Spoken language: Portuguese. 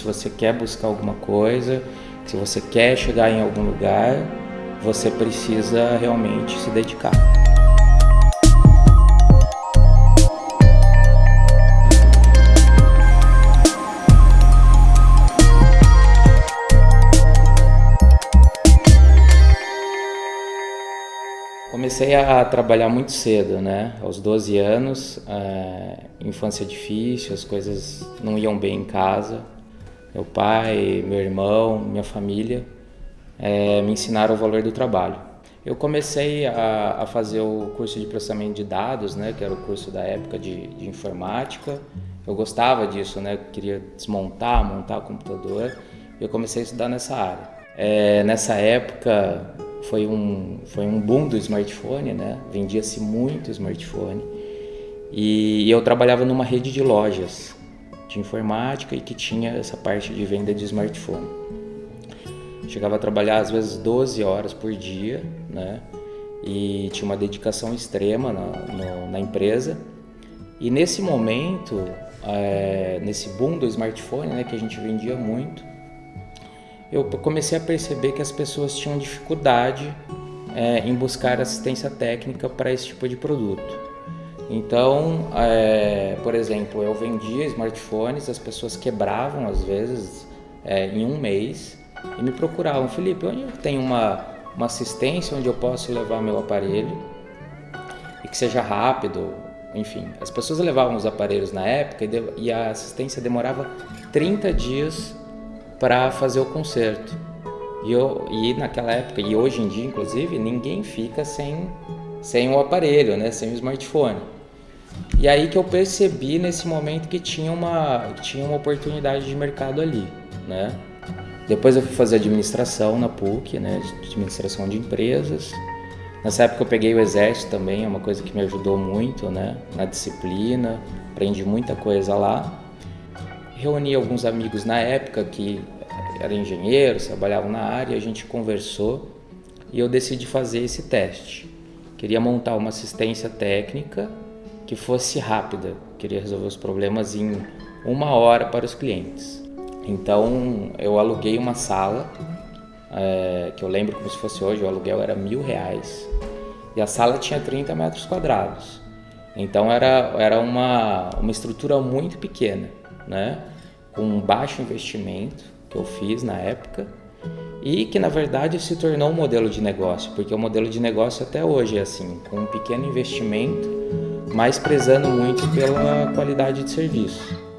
se você quer buscar alguma coisa, se você quer chegar em algum lugar, você precisa realmente se dedicar. Comecei a trabalhar muito cedo, né? Aos 12 anos, é, infância difícil, as coisas não iam bem em casa. Meu pai, meu irmão, minha família é, me ensinaram o valor do trabalho. Eu comecei a, a, fazer o curso de processamento de dados, né? Que era o curso da época de, de informática. Eu gostava disso, né? Queria desmontar, montar o computador. Eu comecei a estudar nessa área. É, nessa época foi um, foi um boom do smartphone, né? Vendia-se muito smartphone. E eu trabalhava numa rede de lojas de informática e que tinha essa parte de venda de smartphone. Chegava a trabalhar às vezes 12 horas por dia, né? E tinha uma dedicação extrema na, no, na empresa. E nesse momento, é, nesse boom do smartphone, né, que a gente vendia muito, eu comecei a perceber que as pessoas tinham dificuldade é, em buscar assistência técnica para esse tipo de produto. Então, é, por exemplo, eu vendia smartphones, as pessoas quebravam às vezes é, em um mês e me procuravam, Felipe, onde tem uma, uma assistência onde eu posso levar meu aparelho e que seja rápido, enfim. As pessoas levavam os aparelhos na época e a assistência demorava 30 dias para fazer o concerto. E, eu, e naquela época, e hoje em dia inclusive, ninguém fica sem, sem o aparelho, né? sem o smartphone. E aí que eu percebi nesse momento que tinha uma, tinha uma oportunidade de mercado ali. Né? Depois eu fui fazer administração na PUC, né? administração de empresas. Nessa época eu peguei o exército também, é uma coisa que me ajudou muito né? na disciplina, aprendi muita coisa lá reuni alguns amigos na época que eram engenheiros, trabalhavam na área, a gente conversou e eu decidi fazer esse teste. Queria montar uma assistência técnica que fosse rápida, queria resolver os problemas em uma hora para os clientes. Então eu aluguei uma sala, é, que eu lembro como se fosse hoje, o aluguel era mil reais e a sala tinha 30 metros quadrados. Então era, era uma, uma estrutura muito pequena, né? com um baixo investimento que eu fiz na época e que na verdade se tornou um modelo de negócio, porque o modelo de negócio até hoje é assim, com um pequeno investimento, mas prezando muito pela qualidade de serviço.